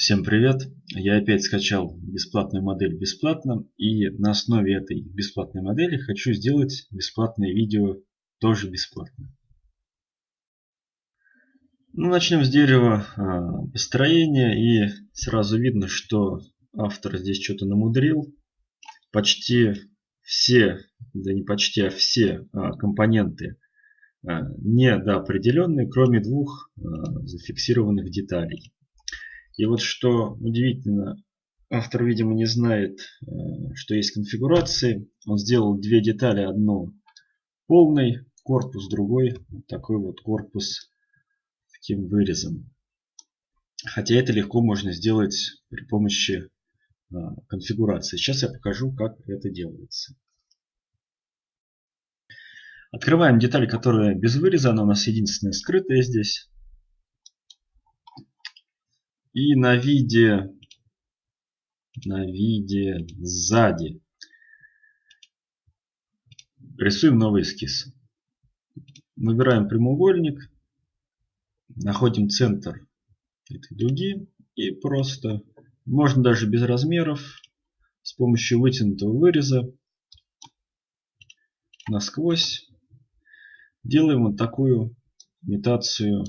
Всем привет! Я опять скачал бесплатную модель бесплатно и на основе этой бесплатной модели хочу сделать бесплатное видео тоже бесплатно. Ну, начнем с дерева а, построения и сразу видно, что автор здесь что-то намудрил. Почти все, да не почти, а все а, компоненты а, недоопределенные, кроме двух зафиксированных деталей. И вот что удивительно, автор, видимо, не знает, э, что есть конфигурации. Он сделал две детали. Одну полный корпус, другой вот такой вот корпус таким вырезом. Хотя это легко можно сделать при помощи э, конфигурации. Сейчас я покажу, как это делается. Открываем деталь, которая без выреза. Она у нас единственная скрытая здесь. И на виде, на виде сзади рисуем новый эскиз. Выбираем прямоугольник, находим центр этой дуги и просто, можно даже без размеров, с помощью вытянутого выреза насквозь делаем вот такую имитацию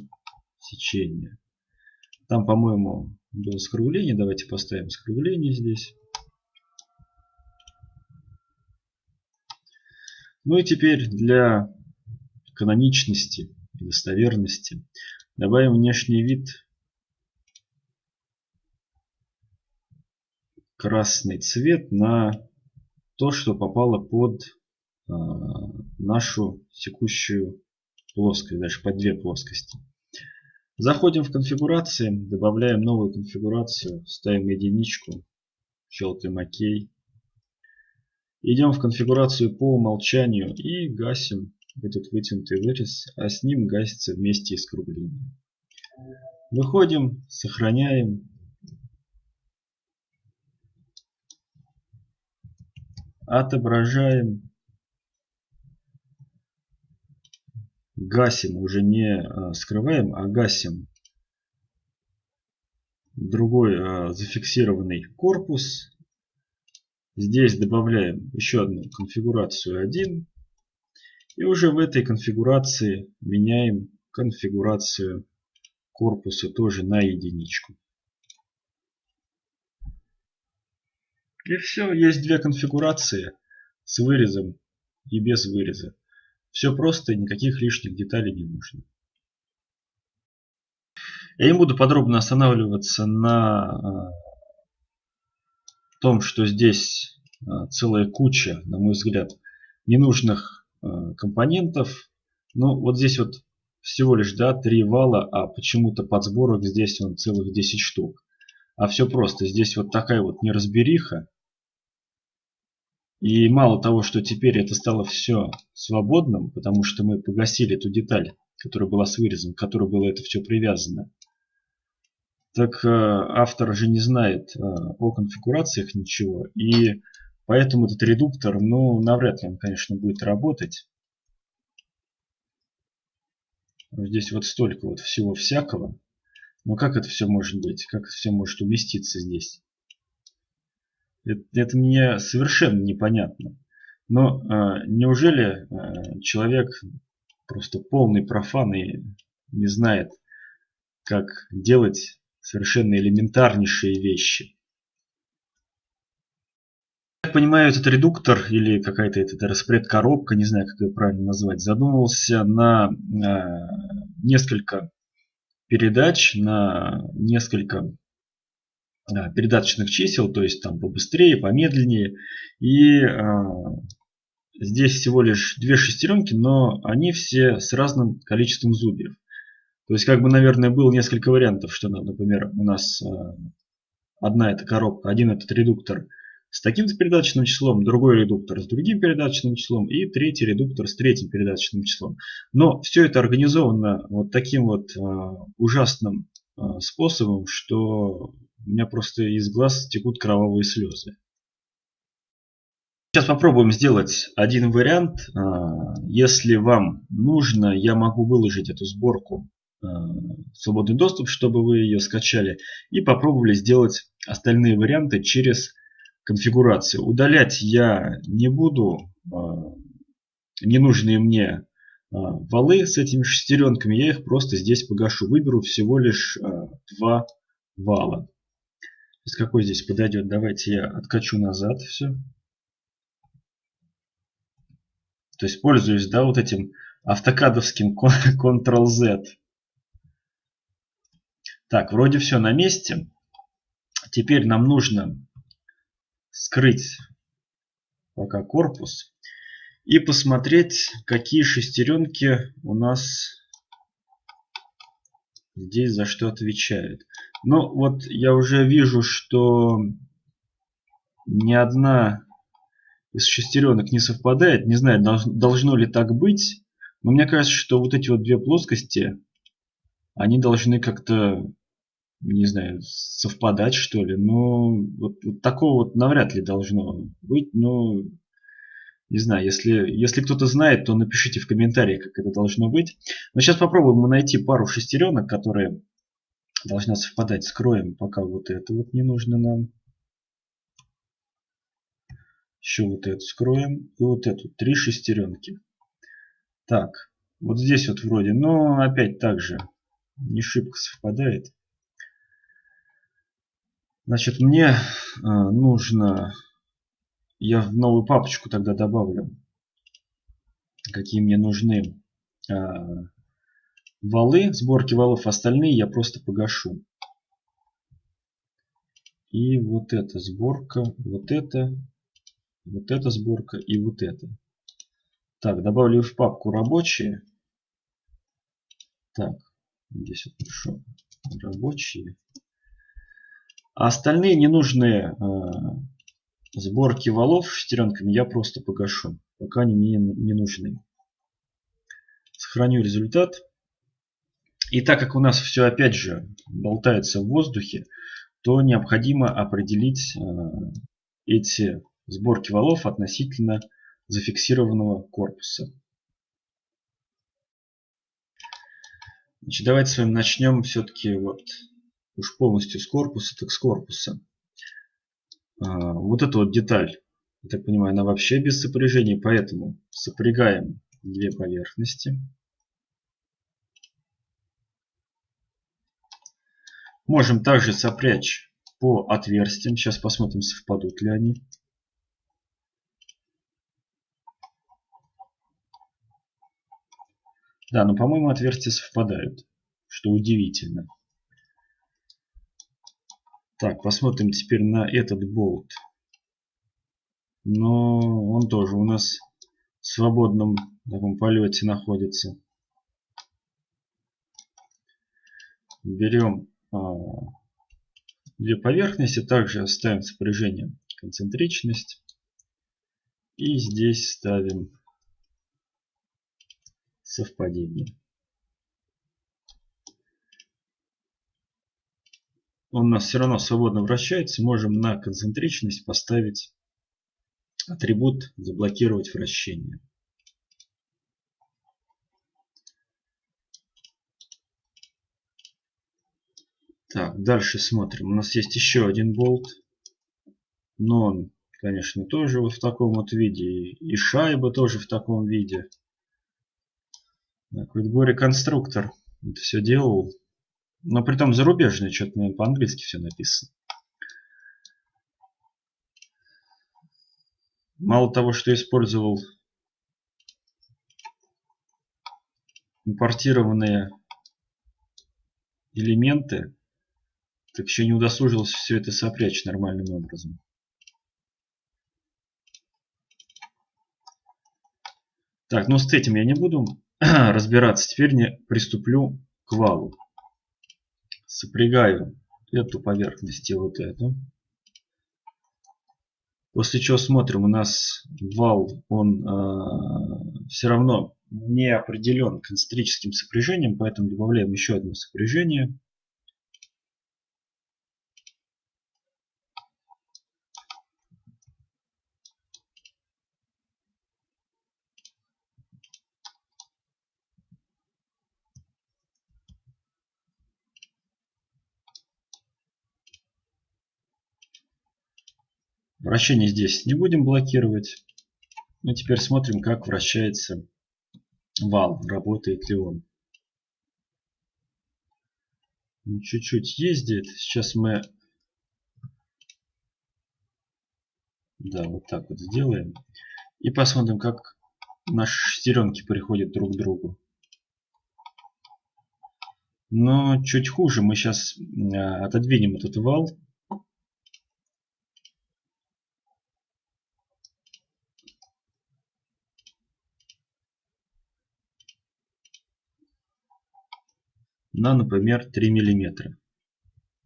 сечения. Там, по-моему, было скругление. Давайте поставим скругление здесь. Ну и теперь для каноничности и достоверности добавим внешний вид красный цвет на то, что попало под э, нашу текущую плоскость, даже под две плоскости. Заходим в конфигурации, добавляем новую конфигурацию, ставим единичку, щелкаем ОК. Идем в конфигурацию по умолчанию и гасим этот вытянутый вырез, а с ним гасится вместе и скругление. Выходим, сохраняем. Отображаем гасим, уже не а, скрываем, а гасим другой а, зафиксированный корпус. Здесь добавляем еще одну конфигурацию 1. И уже в этой конфигурации меняем конфигурацию корпуса тоже на единичку. И все, есть две конфигурации с вырезом и без выреза. Все просто, никаких лишних деталей не нужно. Я не буду подробно останавливаться на а, том, что здесь а, целая куча, на мой взгляд, ненужных а, компонентов. Но вот здесь вот всего лишь да, 3 вала, а почему-то под сборок здесь он целых 10 штук. А все просто. Здесь вот такая вот неразбериха. И мало того, что теперь это стало все свободным, потому что мы погасили эту деталь, которая была с вырезом, к которой было это все привязано. Так э, автор же не знает э, о конфигурациях ничего. И поэтому этот редуктор, ну, навряд ли он, конечно, будет работать. Здесь вот столько вот всего всякого. Но как это все может быть? Как это все может уместиться здесь? Это, это мне совершенно непонятно. Но э, неужели э, человек просто полный профан и не знает, как делать совершенно элементарнейшие вещи? Я понимаю, этот редуктор или какая-то эта распред-коробка, не знаю, как ее правильно назвать, задумывался на э, несколько передач, на несколько передаточных чисел, то есть там побыстрее, помедленнее. И э, здесь всего лишь две шестеренки, но они все с разным количеством зубьев. То есть, как бы, наверное, было несколько вариантов, что, например, у нас э, одна эта коробка, один этот редуктор с таким-то передаточным числом, другой редуктор с другим передаточным числом и третий редуктор с третьим передаточным числом. Но все это организовано вот таким вот э, ужасным э, способом, что у меня просто из глаз текут кровавые слезы. Сейчас попробуем сделать один вариант. А, если вам нужно, я могу выложить эту сборку свободный доступ, чтобы вы ее скачали. И попробовали сделать остальные варианты через конфигурацию. Удалять я не буду ненужные мне валы с этими шестеренками. Я их просто здесь погашу. Выберу всего лишь два вала. С какой здесь подойдет? Давайте я откачу назад все. То есть пользуюсь, да, вот этим автокадовским Ctrl-Z. Так, вроде все на месте. Теперь нам нужно скрыть пока корпус и посмотреть, какие шестеренки у нас здесь за что отвечают. Ну, вот я уже вижу, что ни одна из шестеренок не совпадает. Не знаю, должно ли так быть. Но мне кажется, что вот эти вот две плоскости, они должны как-то, не знаю, совпадать что ли. Но вот, вот такого вот навряд ли должно быть. Но не знаю, если, если кто-то знает, то напишите в комментариях, как это должно быть. Но сейчас попробуем найти пару шестеренок, которые должна совпадать. Скроем пока вот это вот не нужно нам. Еще вот эту скроем. И вот эту. Три шестеренки. Так. Вот здесь вот вроде. Но опять так же. Не шибко совпадает. Значит, мне э, нужно... Я в новую папочку тогда добавлю. Какие мне нужны э, валы, сборки валов. Остальные я просто погашу. И вот эта сборка, вот это, вот эта сборка и вот это. Так, добавлю в папку рабочие. Так, здесь вот пишу рабочие. А остальные ненужные э, сборки валов шестеренками я просто погашу, пока они мне не нужны. Сохраню результат. И так как у нас все опять же болтается в воздухе, то необходимо определить э, эти сборки валов относительно зафиксированного корпуса. Значит, давайте с вами начнем все-таки вот уж полностью с корпуса, так с корпуса. А, вот эта вот деталь, я так понимаю, она вообще без сопряжения, поэтому сопрягаем две поверхности. Можем также сопрячь по отверстиям. Сейчас посмотрим, совпадут ли они. Да, но по-моему отверстия совпадают, что удивительно. Так, посмотрим теперь на этот болт. Но он тоже у нас в свободном таком полете находится. Берем а, две поверхности, также ставим сопряжение концентричность. И здесь ставим совпадение. Он у нас все равно свободно вращается. Можем на концентричность поставить атрибут заблокировать вращение. Так, дальше смотрим. У нас есть еще один болт. Но он, конечно, тоже вот в таком вот виде. И шайба тоже в таком виде. Так, вот горе-конструктор это все делал. Но при том зарубежный, что-то, наверное, по-английски все написано. Мало того, что использовал импортированные элементы, так еще не удосужился все это сопрячь нормальным образом. Так, ну с этим я не буду разбираться. Теперь не приступлю к валу. Сопрягаю эту поверхность и вот эту. После чего смотрим, у нас вал, он э, все равно не определен концентрическим сопряжением, поэтому добавляем еще одно сопряжение. Вращение здесь не будем блокировать. Ну, теперь смотрим, как вращается вал, работает ли он. Чуть-чуть ездит. Сейчас мы... Да, вот так вот сделаем. И посмотрим, как наши шестеренки приходят друг к другу. Но чуть хуже. Мы сейчас а, отодвинем этот вал. На, например, 3 миллиметра.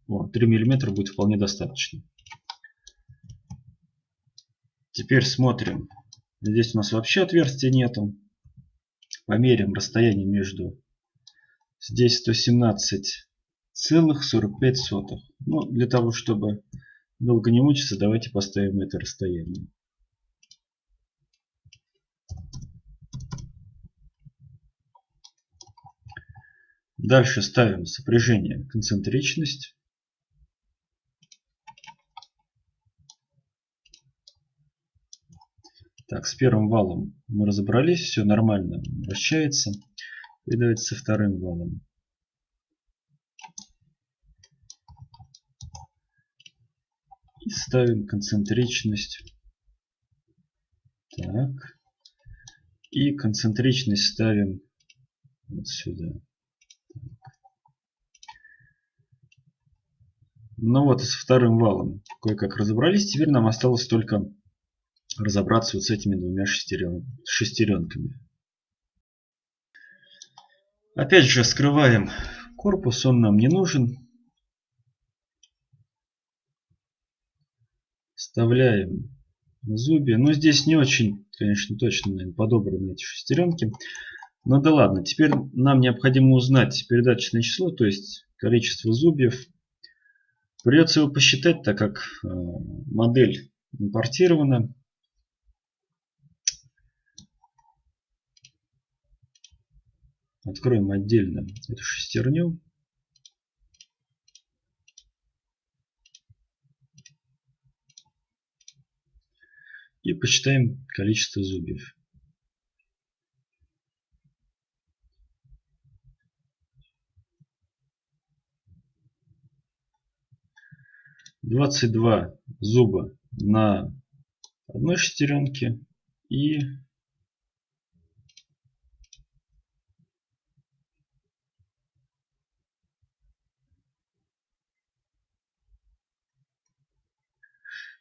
О, 3 миллиметра будет вполне достаточно. Теперь смотрим. Здесь у нас вообще отверстия нету. Померим расстояние между... Здесь 117,45. Ну, для того, чтобы долго не мучиться, давайте поставим это расстояние. Дальше ставим сопряжение концентричность. Так, с первым валом мы разобрались, все нормально вращается. И давайте со вторым валом. И ставим концентричность. Так. И концентричность ставим вот сюда. Ну вот, с вторым валом кое-как разобрались. Теперь нам осталось только разобраться вот с этими двумя шестерен, шестеренками. Опять же, скрываем корпус, он нам не нужен. Вставляем зубья. Но здесь не очень, конечно, точно наверное, подобраны эти шестеренки. Ну да ладно, теперь нам необходимо узнать передаточное число, то есть количество зубьев Придется его посчитать, так как э, модель импортирована. Откроем отдельно эту шестерню. И посчитаем количество зубьев. 22 зуба на одной шестеренке и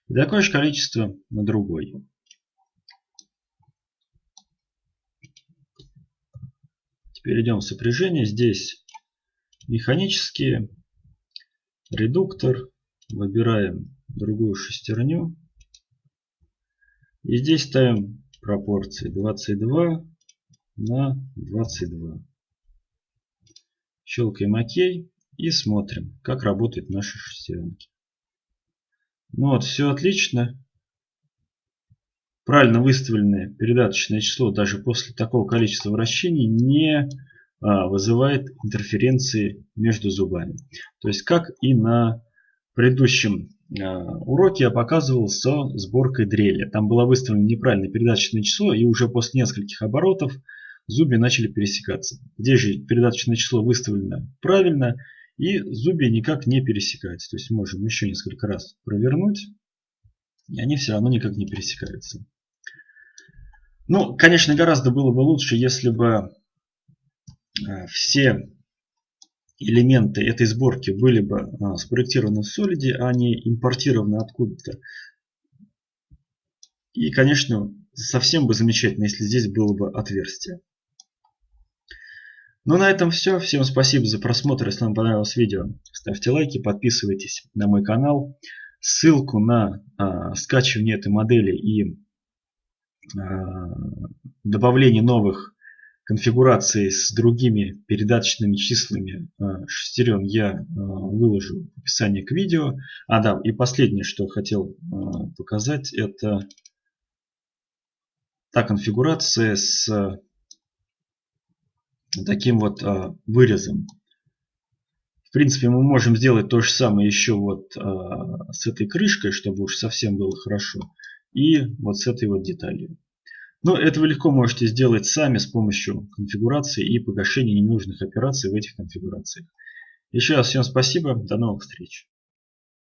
И такое же количество на другой. Теперь идем в сопряжение. Здесь механические, редуктор, Выбираем другую шестерню. И здесь ставим пропорции 22 на 22. Щелкаем ОК и смотрим, как работают наши шестеренки. Ну вот, все отлично. Правильно выставленное передаточное число даже после такого количества вращений не а, вызывает интерференции между зубами. То есть как и на предыдущем э, уроке я показывал со сборкой дрели. Там было выставлено неправильное передаточное число, и уже после нескольких оборотов зубья начали пересекаться. Здесь же передаточное число выставлено правильно, и зубья никак не пересекаются. То есть можем еще несколько раз провернуть, и они все равно никак не пересекаются. Ну, конечно, гораздо было бы лучше, если бы э, все элементы этой сборки были бы а, спроектированы в Solid, а не импортированы откуда-то. И, конечно, совсем бы замечательно, если здесь было бы отверстие. Ну, на этом все. Всем спасибо за просмотр. Если вам понравилось видео, ставьте лайки, подписывайтесь на мой канал. Ссылку на а, скачивание этой модели и а, добавление новых конфигурации с другими передаточными числами э, шестерен я э, выложу в описании к видео. А да, и последнее, что хотел э, показать, это та конфигурация с таким вот вырезом. принципе, мы можем сделать то же самое еще вот с этой крышкой, чтобы уж совсем было хорошо. И вот с этой вот деталью. Но это вы легко можете сделать сами с помощью конфигурации и погашения ненужных операций в этих конфигурациях. Еще раз всем спасибо. До новых встреч.